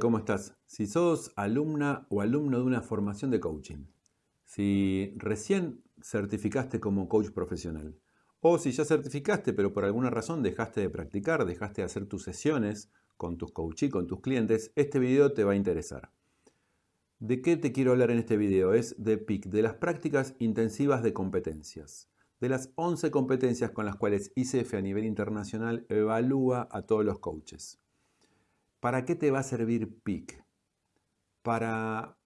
¿Cómo estás? Si sos alumna o alumno de una formación de coaching, si recién certificaste como coach profesional, o si ya certificaste pero por alguna razón dejaste de practicar, dejaste de hacer tus sesiones con tus coaches, con tus clientes, este video te va a interesar. ¿De qué te quiero hablar en este video? Es de PIC, de las prácticas intensivas de competencias, de las 11 competencias con las cuales ICF a nivel internacional evalúa a todos los coaches. ¿Para qué te va a servir PIC? Para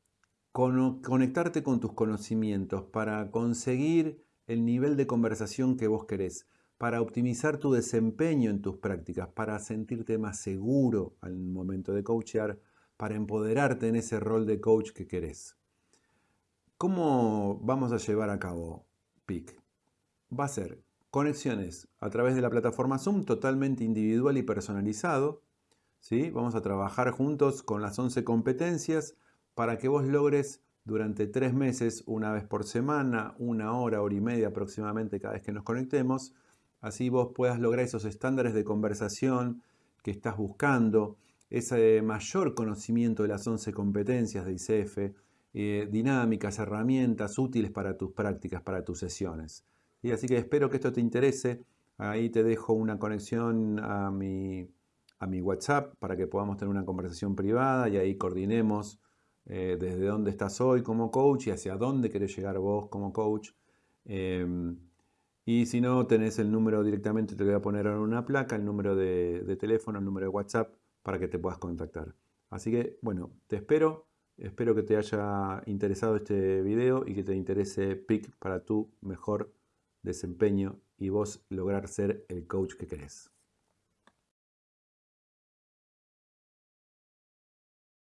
conectarte con tus conocimientos, para conseguir el nivel de conversación que vos querés, para optimizar tu desempeño en tus prácticas, para sentirte más seguro al momento de coachear, para empoderarte en ese rol de coach que querés. ¿Cómo vamos a llevar a cabo PIC? Va a ser conexiones a través de la plataforma Zoom totalmente individual y personalizado, Vamos a trabajar juntos con las 11 competencias para que vos logres durante tres meses, una vez por semana, una hora, hora y media aproximadamente cada vez que nos conectemos, así vos puedas lograr esos estándares de conversación que estás buscando, ese mayor conocimiento de las 11 competencias de ICF, eh, dinámicas, herramientas útiles para tus prácticas, para tus sesiones. Y así que espero que esto te interese. Ahí te dejo una conexión a mi a mi WhatsApp para que podamos tener una conversación privada y ahí coordinemos eh, desde dónde estás hoy como coach y hacia dónde querés llegar vos como coach. Em, y si no, tenés el número directamente, te lo voy a poner en una placa, el número de, de teléfono, el número de WhatsApp para que te puedas contactar. Así que, bueno, te espero. Espero que te haya interesado este video y que te interese PIC para tu mejor desempeño y vos lograr ser el coach que querés.